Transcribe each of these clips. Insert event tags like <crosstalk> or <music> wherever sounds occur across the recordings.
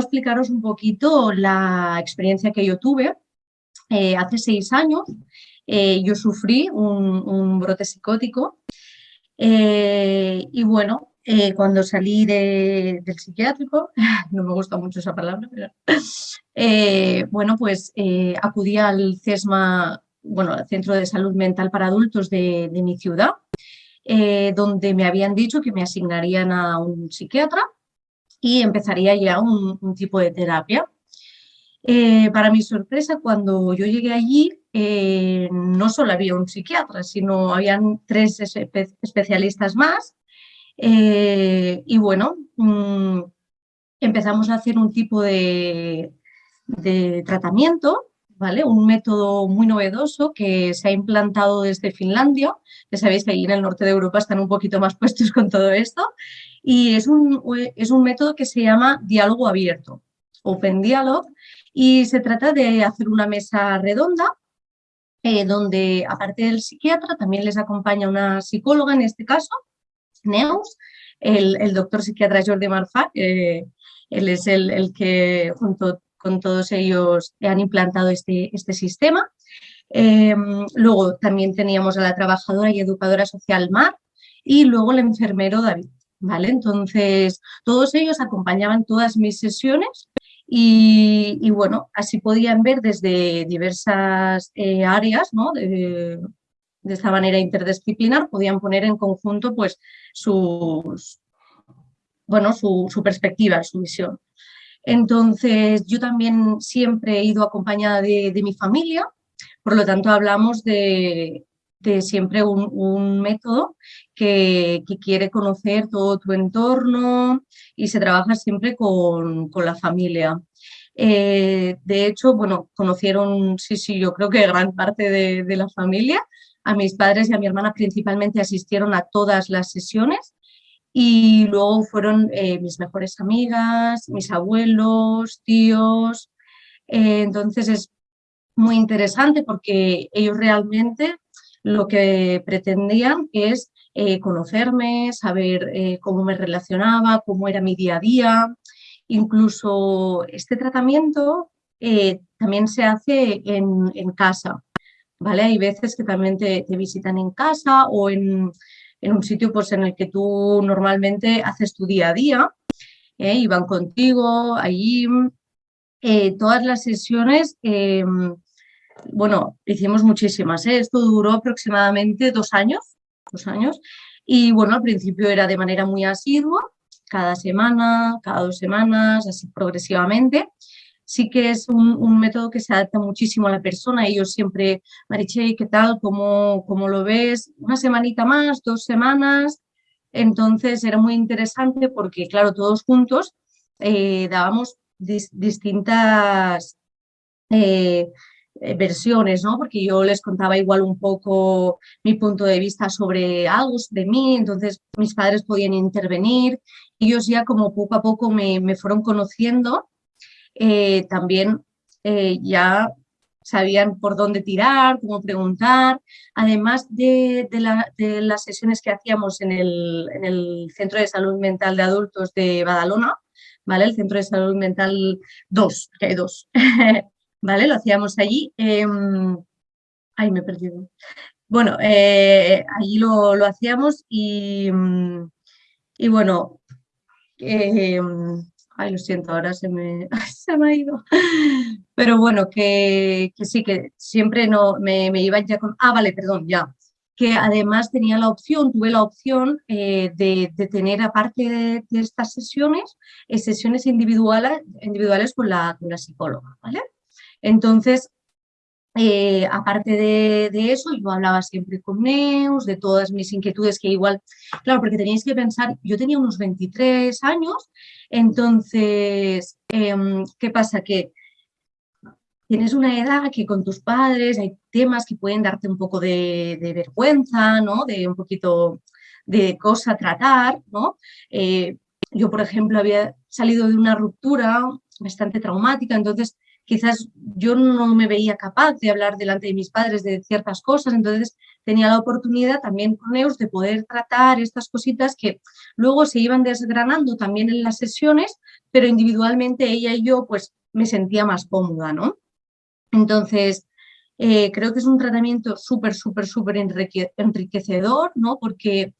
explicaros un poquito la experiencia que yo tuve. Eh, hace seis años eh, yo sufrí un, brote psicótico y bueno, cuando salí del psiquiátrico, <laughs> no me gusta mucho esa palabra, pero bueno, pues acudí al CESMA, bueno, al Centro de Salud Mental para Adultos de mi ciudad, donde me habían dicho que me asignarían a un psiquiatra y empezaría ya un, tipo de terapia. Eh, para mi sorpresa, cuando yo llegué allí, eh, no solo había un psiquiatra, sino habían tres especialistas más. Eh, y bueno, mm, empezamos a hacer un tipo de, de tratamiento ¿Vale? Un método muy novedoso que se ha implantado desde Finlandia. Ya sabéis que ahí en el norte de Europa están un poquito más puestos con todo esto y es un, es un método que se llama diálogo abierto, Open Dialogue, y se trata de hacer una mesa redonda eh, donde, aparte del psiquiatra, también les acompaña una psicóloga, en este caso, Neus, el, doctor psiquiatra Jordi Marfa, él es el, que junto con todos ellos han implantado este, este sistema. Em, luego también teníamos a la trabajadora y educadora social Mar y luego el enfermero David. ¿Vale? Entonces, todos ellos acompañaban todas mis sesiones y, bueno, así podían ver desde diversas eh, áreas, ¿no? De, esta manera interdisciplinar, podían poner en conjunto pues sus, bueno, su, perspectiva, su visión. Entonces, yo también siempre he ido acompañada de, de mi familia, por lo tanto hablamos de, de siempre un, método que, quiere conocer todo tu entorno y se trabaja siempre con, la familia. Eh, de hecho, bueno, conocieron, sí, sí, yo creo que gran parte de, la familia. A mis padres y a mi hermana principalmente asistieron a todas las sesiones y luego fueron eh, mis mejores amigas, mis abuelos, tíos. Eh, entonces es muy interesante porque ellos realmente lo que pretendían es eh, conocerme, saber eh, cómo me relacionaba, cómo era mi día a día. Incluso este tratamiento eh, también se hace en, casa. ¿vale? Hay veces que también te, visitan en casa o en, un sitio pues, en el que tú normalmente haces tu día a día y van contigo allí. todas las sesiones em, bueno, hicimos muchísimas, esto duró aproximadamente dos años, años, y bueno, al principio era de manera muy asidua, cada semana, cada dos semanas, así progresivamente. Sí que es un, método que se adapta muchísimo a la persona. Ellos siempre, Mariche, ¿qué tal? ¿Cómo, ¿Cómo, lo ves? Una semanita más, dos semanas. Entonces era muy interesante porque, claro, todos juntos eh, dábamos distintas eh, eh, versiones, ¿no? Porque yo les contaba igual un poco mi punto de vista sobre algo de mí, entonces mis padres podían intervenir, ellos ya como poco a poco me, fueron conociendo, eh, también eh, ya sabían por dónde tirar, cómo preguntar, además de, las sesiones que hacíamos en el, en el, Centro de Salud Mental de Adultos de Badalona, ¿vale? El Centro de Salud Mental 2, que hay dos, <laughs> ¿vale? Lo hacíamos allí. Em, ay, me he perdido. Bueno, eh, allí lo, hacíamos y, y bueno, em, ay, lo siento, ahora se me, <laughs> se me ha ido. Pero bueno, que, sí, que siempre no, me, me iban ya con... Ah, vale, perdón, ya que además tenía la opción, tuve la opción eh, de, tener, aparte de, estas sesiones, eh, sesiones individuales, individuales con la, con la psicóloga, ¿vale? Entonces, eh, aparte de, eso, yo hablaba siempre con Neus, de todas mis inquietudes que igual, claro, porque tenéis que pensar, yo tenía unos 23 años, entonces, em, ¿qué pasa? Que tienes una edad que con tus padres hay temas que pueden darte un poco de, vergüenza, ¿no? De un poquito de cosa a tratar, ¿no? Eh, yo, por ejemplo, había salido de una ruptura bastante traumática, entonces quizás yo no me veía capaz de hablar delante de mis padres de ciertas cosas, entonces tenía la oportunidad también con EUS de poder tratar estas cositas que luego se iban desgranando también en las sesiones, pero individualmente ella y yo pues me sentía más cómoda, ¿no? Entonces, eh, creo que es un tratamiento súper, súper, súper enriquecedor, ¿no? Porque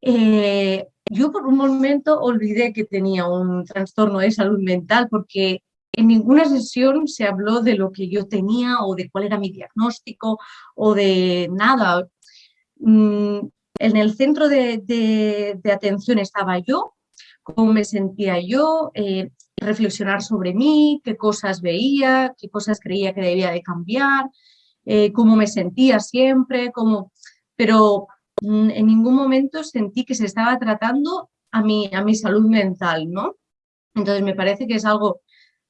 eh, yo por un momento olvidé que tenía un trastorno de salud mental porque en ninguna sesión se habló de lo que yo tenía o de cuál era mi diagnóstico o de nada. Mm, en el centro de, atención estaba yo, cómo me sentía yo, eh, reflexionar sobre mí, qué cosas veía, qué cosas creía que debía de cambiar, eh, cómo me sentía siempre, cómo... pero mm, en ningún momento sentí que se estaba tratando a mi, a mi salud mental, ¿no? Entonces me parece que es algo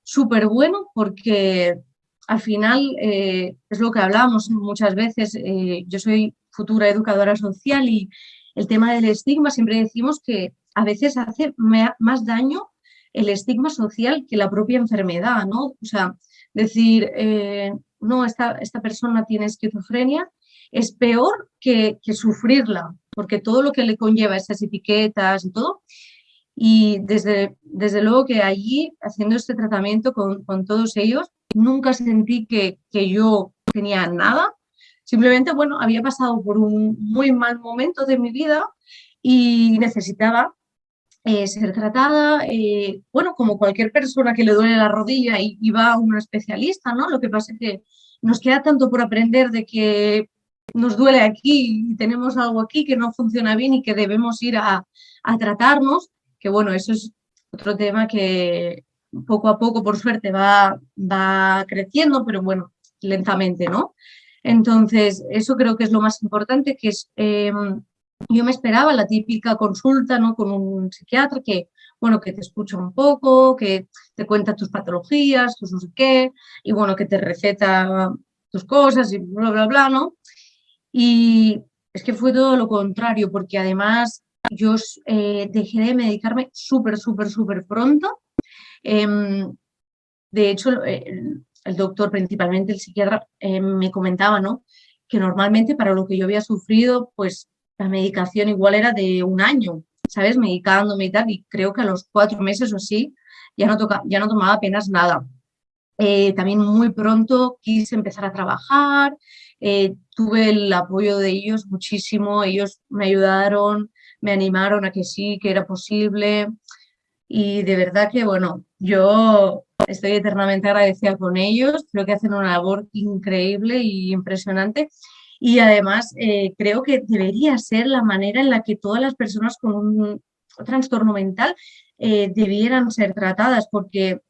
súper bueno porque al final eh, es lo que hablamos muchas veces, eh, yo soy futura educadora social y el tema del estigma siempre decimos que a veces hace más daño el estigma social que la propia enfermedad, ¿no? O sea, decir, eh, no, esta, esta persona tiene esquizofrenia, es peor que, que, sufrirla, porque todo lo que le conlleva esas etiquetas y todo, y desde, desde luego que allí, haciendo este tratamiento con, con todos ellos, nunca sentí que, que, yo tenía nada. Simplemente, bueno, había pasado por un muy mal momento de mi vida y necesitaba eh, ser tratada, eh, bueno, como cualquier persona que le duele la rodilla y, y, va a un especialista, ¿no? Lo que pasa es que nos queda tanto por aprender de que nos duele aquí y tenemos algo aquí que no funciona bien y que debemos ir a, a tratarnos, que bueno, eso es otro tema que poco a poco, por suerte, va, va creciendo, pero bueno, lentamente, ¿no? Entonces, eso creo que es lo más importante, que es, em, yo me esperaba la típica consulta, ¿no? Con un psiquiatra que, bueno, que te escucha un poco, que te cuenta tus patologías, tus no sé qué, y bueno, que te receta tus cosas y bla, bla, bla, ¿no? Y es que fue todo lo contrario, porque además yo eh, dejé de medicarme súper, súper, súper pronto. Em, de hecho, el, doctor, principalmente el psiquiatra, eh, me comentaba ¿no? que normalmente para lo que yo había sufrido, pues la medicación igual era de un año, ¿sabes? Medicándome y tal, y creo que a los cuatro meses o así ya no, toca, ya no tomaba apenas nada. Eh, también muy pronto quise empezar a trabajar, tuve el apoyo de ellos muchísimo, ellos me ayudaron, me animaron a que sí, que era posible. Y de verdad que, bueno, yo estoy eternamente agradecida con ellos, creo que hacen una labor increíble y impresionante. Y además eh, creo que debería ser la manera en la que todas las personas con un trastorno mental eh, debieran ser tratadas porque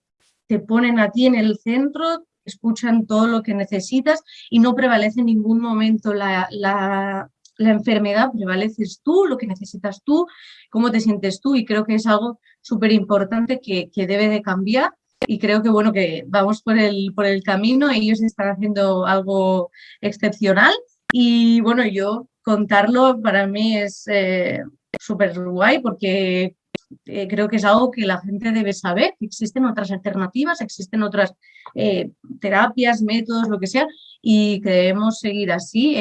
te ponen a ti en el centro, escuchan todo lo que necesitas y no prevalece en ningún momento la, la enfermedad prevaleces tú, lo que necesitas tú, cómo te sientes tú y creo que es algo súper importante que, debe de cambiar y creo que bueno que vamos por el, por el camino, ellos están haciendo algo excepcional y bueno yo contarlo para mí es eh, súper guay porque eh, creo que es algo que la gente debe saber, que existen otras alternativas, existen otras eh, terapias, métodos, lo que sea, y que seguir así.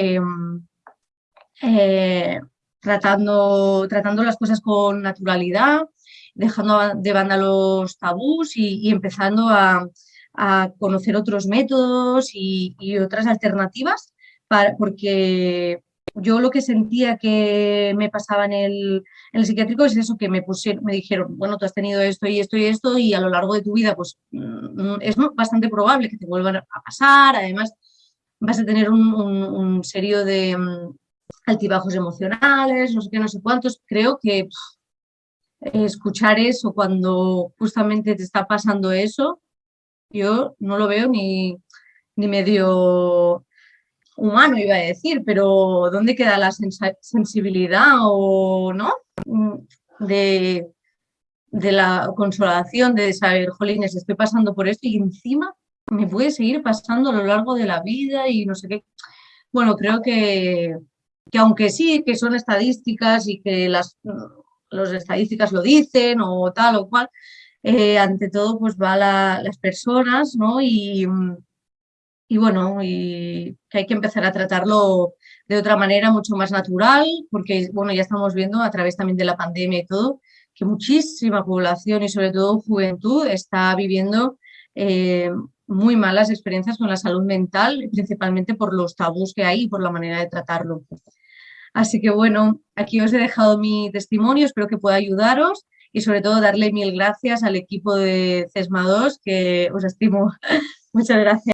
Eh, tratando, tratando las cosas con naturalidad, dejando de banda los tabús y, empezando a, conocer otros métodos y, otras alternativas, para, porque yo lo que sentía que me pasaba en el, psiquiátrico es eso, que me, pusieron, me dijeron, bueno, tú has tenido esto y esto y esto y a lo largo de tu vida pues mm, es bastante probable que te vuelvan a pasar, además vas a tener un serio de, mm, altibajos emocionales, no sé qué, no sé cuántos. Creo que escuchar eso cuando justamente te está pasando eso, yo no lo veo ni, ni medio humano, iba a decir, pero ¿dónde queda la sensibilidad o no? Mm, de, de la consolación, de saber, jolines, estoy pasando por esto y encima me puede seguir pasando a lo largo de la vida y no sé qué. Bueno, creo que que aunque sí, que son estadísticas y que las, estadísticas lo dicen o tal o cual, eh, ante todo pues va las personas ¿no? y, y bueno, y que hay que empezar a tratarlo de otra manera mucho más natural, porque bueno, ya estamos viendo a través también de la pandemia y todo, que muchísima población y sobre todo juventud está viviendo eh, muy malas experiencias con la salud mental, principalmente por los tabús que hay y por la manera de tratarlo. Así que bueno, aquí os he dejado mi testimonio, espero que pueda ayudaros y sobre todo darle mil gracias al equipo de CESMA 2, que os estimo. <laughs> Muchas gracias.